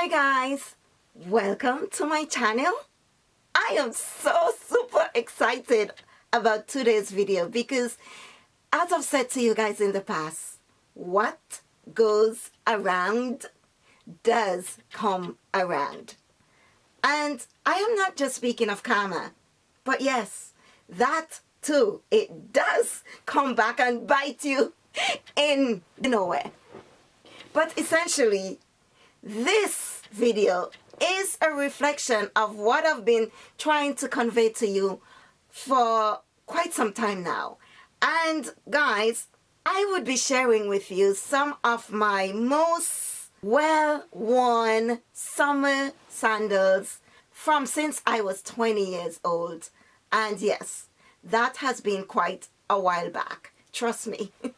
Hi guys, welcome to my channel. I am so super excited about today's video because as I've said to you guys in the past, what goes around does come around. And I am not just speaking of karma, but yes, that too, it does come back and bite you in nowhere. But essentially, this video is a reflection of what I've been trying to convey to you for quite some time now. And guys, I would be sharing with you some of my most well-worn summer sandals from since I was 20 years old. And yes, that has been quite a while back. Trust me.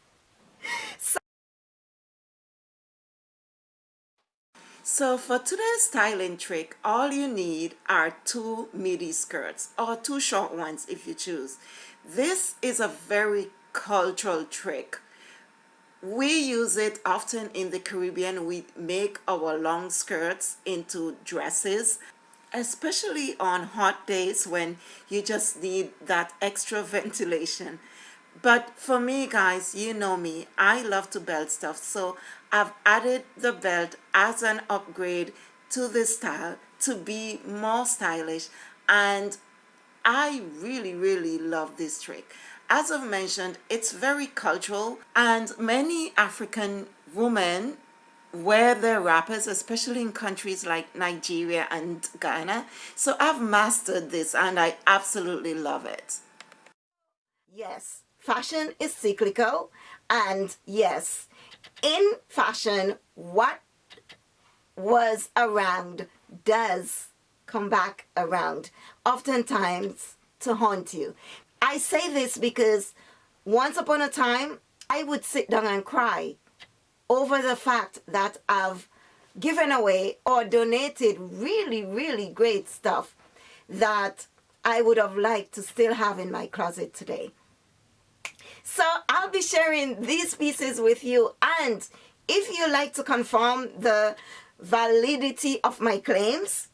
so So for today's styling trick, all you need are two midi skirts or two short ones if you choose. This is a very cultural trick. We use it often in the Caribbean. We make our long skirts into dresses, especially on hot days when you just need that extra ventilation. But for me guys, you know me, I love to belt stuff. So I've added the belt as an upgrade to this style to be more stylish. And I really, really love this trick. As I've mentioned, it's very cultural and many African women wear their wrappers, especially in countries like Nigeria and Ghana. So I've mastered this and I absolutely love it. Yes, fashion is cyclical and yes in fashion what was around does come back around oftentimes to haunt you. I say this because once upon a time i would sit down and cry over the fact that i've given away or donated really really great stuff that i would have liked to still have in my closet today so I'll be sharing these pieces with you and if you like to confirm the validity of my claims,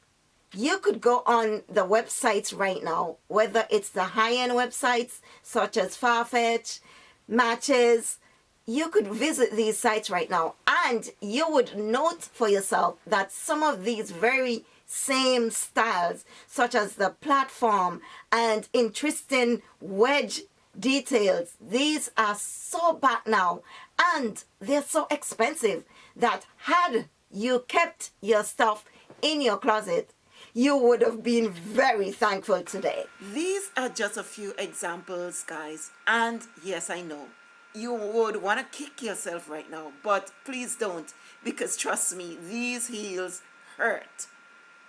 you could go on the websites right now, whether it's the high-end websites such as Farfetch, Matches, you could visit these sites right now and you would note for yourself that some of these very same styles such as the platform and interesting wedge details. These are so bad now and they're so expensive that had you kept your stuff in your closet, you would have been very thankful today. These are just a few examples, guys. And yes, I know you would want to kick yourself right now, but please don't because trust me, these heels hurt.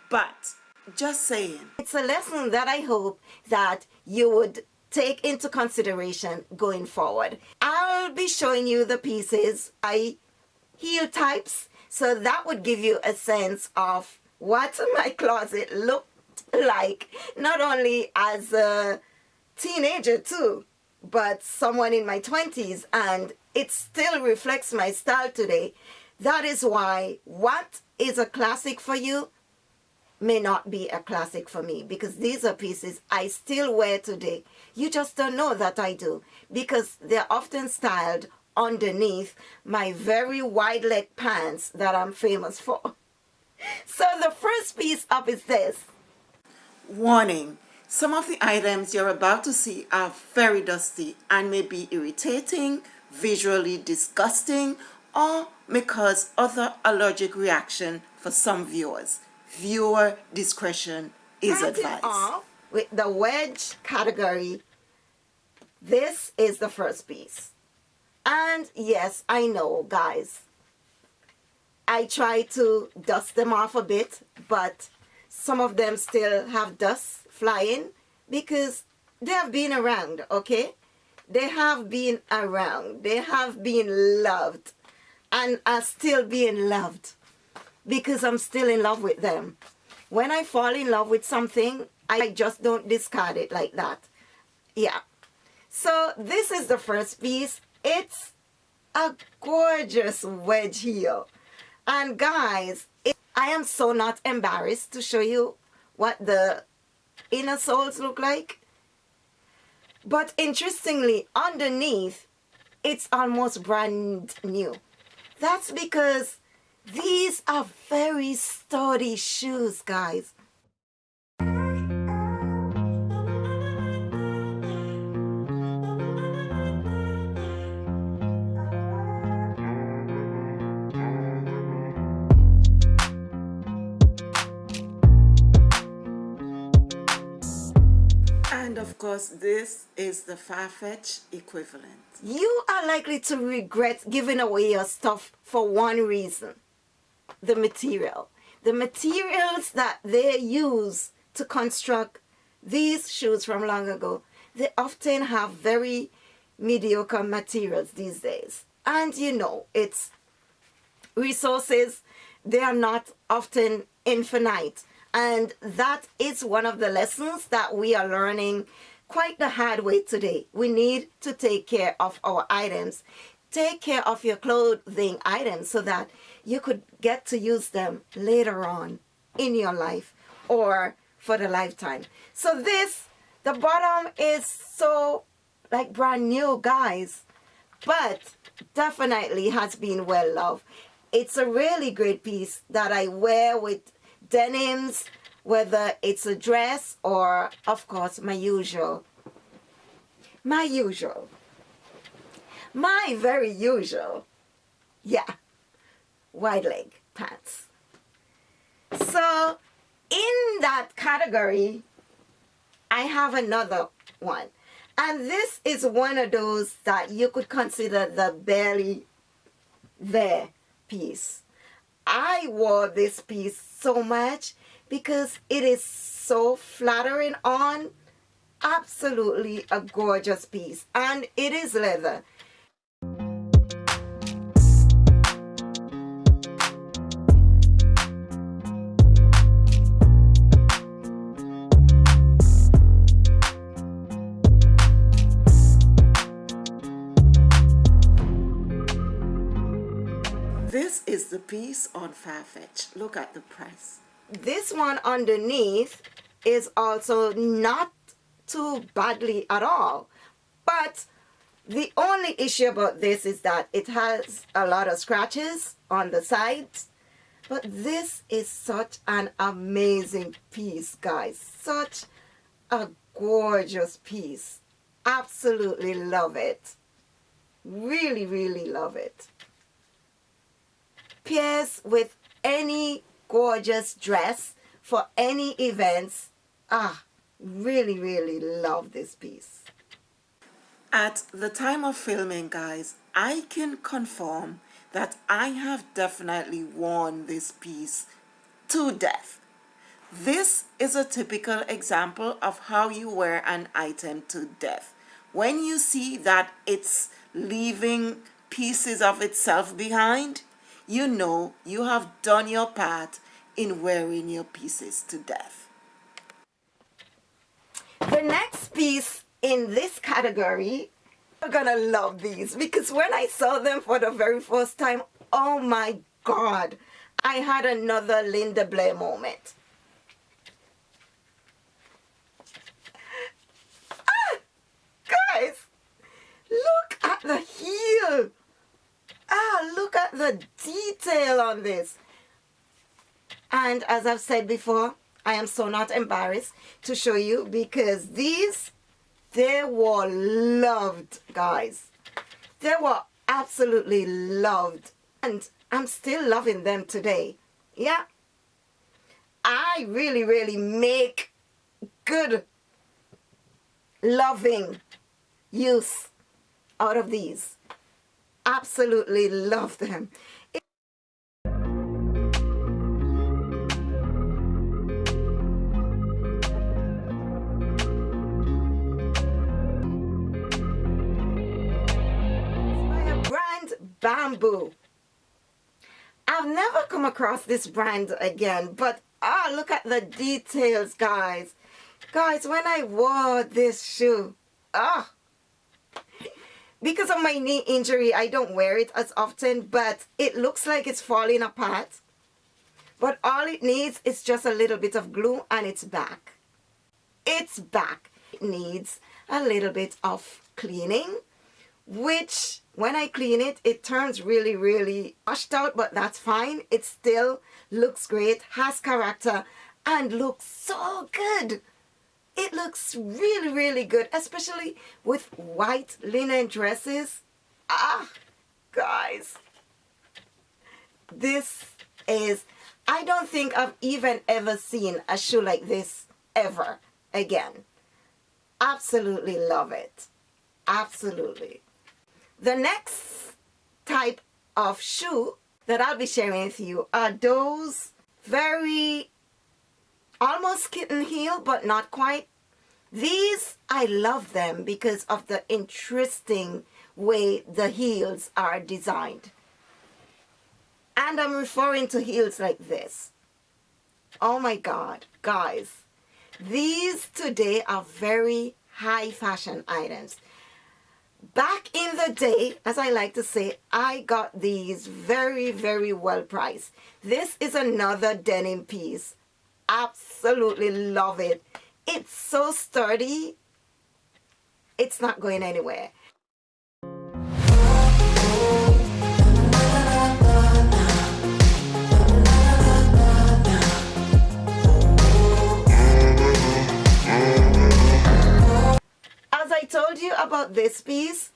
But just saying. It's a lesson that I hope that you would take into consideration going forward. I'll be showing you the pieces, I heel types, so that would give you a sense of what my closet looked like, not only as a teenager too, but someone in my 20s and it still reflects my style today. That is why what is a classic for you may not be a classic for me because these are pieces I still wear today. You just don't know that I do because they're often styled underneath my very wide leg pants that I'm famous for. So the first piece up is this. Warning. Some of the items you're about to see are very dusty and may be irritating, visually disgusting, or may cause other allergic reaction for some viewers viewer discretion is advised. Off with the wedge category, this is the first piece. And yes, I know, guys. I try to dust them off a bit, but some of them still have dust flying because they have been around, okay? They have been around. They have been loved and are still being loved because I'm still in love with them. When I fall in love with something, I just don't discard it like that. Yeah. So this is the first piece. It's a gorgeous wedge heel. And guys, it, I am so not embarrassed to show you what the inner soles look like. But interestingly, underneath, it's almost brand new. That's because these are very sturdy shoes, guys. Course, this is the Farfetch equivalent. You are likely to regret giving away your stuff for one reason. The material. The materials that they use to construct these shoes from long ago, they often have very mediocre materials these days. And you know, it's resources, they are not often infinite. And that is one of the lessons that we are learning quite the hard way today. We need to take care of our items. Take care of your clothing items so that you could get to use them later on in your life or for the lifetime. So this, the bottom is so like brand new guys, but definitely has been well loved. It's a really great piece that I wear with denims, whether it's a dress or, of course, my usual. My usual. My very usual. Yeah. Wide leg pants. So, in that category, I have another one. And this is one of those that you could consider the belly there piece. I wore this piece so much because it is so flattering on. Absolutely a gorgeous piece. And it is leather. The piece on Farfetch. Look at the price. This one underneath is also not too badly at all. But the only issue about this is that it has a lot of scratches on the sides. But this is such an amazing piece, guys. Such a gorgeous piece. Absolutely love it. Really, really love it. Pairs with any gorgeous dress for any events. Ah, really, really love this piece. At the time of filming, guys, I can confirm that I have definitely worn this piece to death. This is a typical example of how you wear an item to death. When you see that it's leaving pieces of itself behind, you know you have done your part in wearing your pieces to death. The next piece in this category, you're gonna love these because when I saw them for the very first time, oh my God, I had another Linda Blair moment. Ah, guys, look at the heel. Ah, look at the detail on this. And as I've said before, I am so not embarrassed to show you because these, they were loved, guys. They were absolutely loved. And I'm still loving them today. Yeah. I really, really make good, loving use out of these absolutely love them. brand Bamboo. I've never come across this brand again, but ah, look at the details, guys. Guys, when I wore this shoe, ah, because of my knee injury, I don't wear it as often, but it looks like it's falling apart. But all it needs is just a little bit of glue and it's back. It's back. It needs a little bit of cleaning, which when I clean it, it turns really, really washed out, but that's fine. It still looks great, has character, and looks so good. It looks really, really good, especially with white linen dresses. Ah, guys, this is, I don't think I've even ever seen a shoe like this ever again. Absolutely love it. Absolutely. The next type of shoe that I'll be sharing with you are those very almost kitten heel but not quite. These I love them because of the interesting way the heels are designed. And I'm referring to heels like this. Oh my god guys. These today are very high fashion items. Back in the day as I like to say I got these very very well priced. This is another denim piece absolutely love it. It's so sturdy. It's not going anywhere. As I told you about this piece,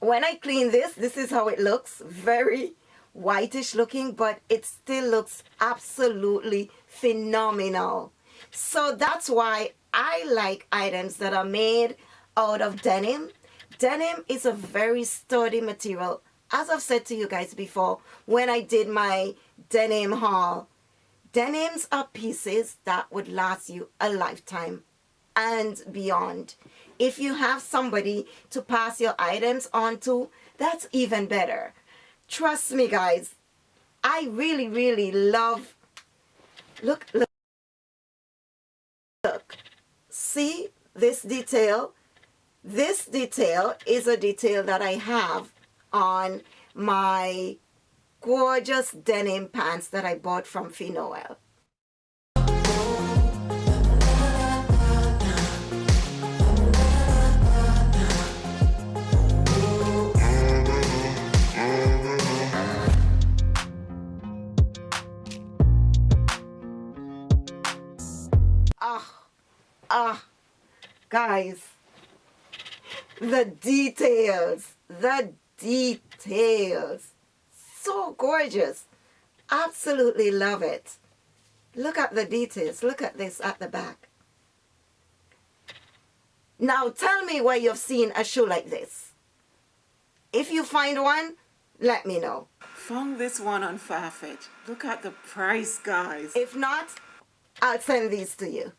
when I clean this, this is how it looks. Very whitish looking, but it still looks absolutely phenomenal. So that's why I like items that are made out of denim. Denim is a very sturdy material. As I've said to you guys before, when I did my denim haul, denims are pieces that would last you a lifetime and beyond. If you have somebody to pass your items on to, that's even better. Trust me, guys. I really, really love... Look, look. Look. See this detail? This detail is a detail that I have on my gorgeous denim pants that I bought from Finoel. Ah, guys, the details, the details, so gorgeous. Absolutely love it. Look at the details. Look at this at the back. Now tell me where you've seen a shoe like this. If you find one, let me know. Found this one on Farfetch. Look at the price, guys. If not, I'll send these to you.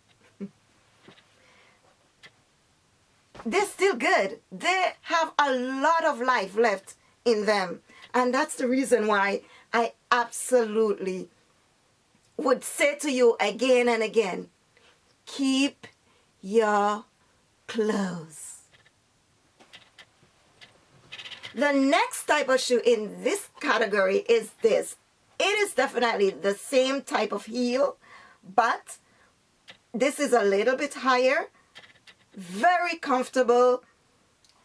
They're still good. They have a lot of life left in them. And that's the reason why I absolutely would say to you again and again, keep your clothes. The next type of shoe in this category is this. It is definitely the same type of heel, but this is a little bit higher very comfortable.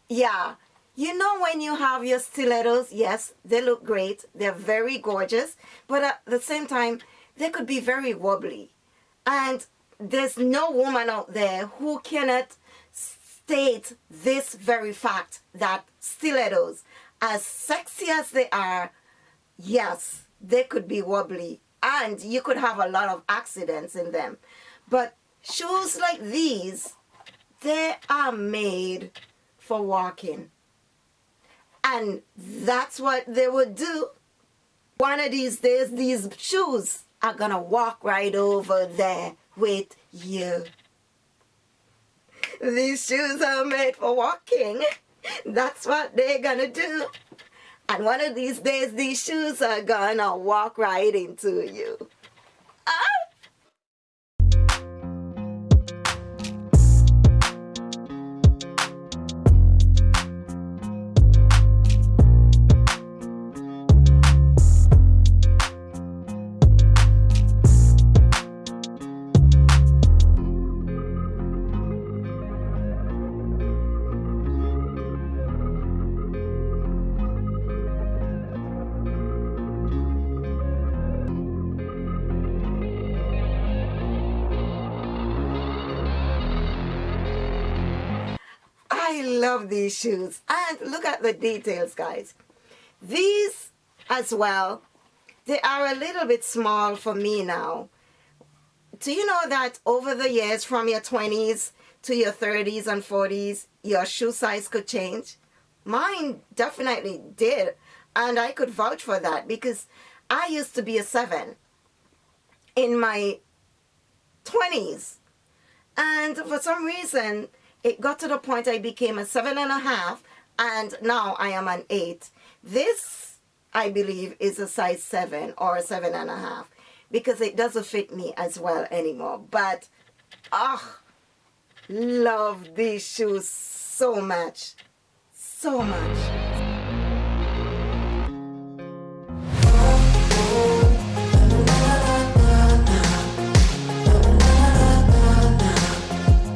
Yeah you know when you have your stilettos yes they look great they're very gorgeous but at the same time they could be very wobbly. And there's no woman out there who cannot state this very fact that stilettos as sexy as they are yes they could be wobbly and you could have a lot of accidents in them. But shoes like these they are made for walking. And that's what they would do. One of these days, these shoes are going to walk right over there with you. These shoes are made for walking. That's what they're going to do. And one of these days, these shoes are going to walk right into you. Ah! I love these shoes. And look at the details, guys. These as well, they are a little bit small for me now. Do you know that over the years from your 20s to your 30s and 40s, your shoe size could change? Mine definitely did. And I could vouch for that because I used to be a 7 in my 20s. And for some reason, it got to the point I became a seven and a half, and now I am an eight. This, I believe, is a size seven or a seven and a half because it doesn't fit me as well anymore. But, ah, oh, love these shoes so much. So much.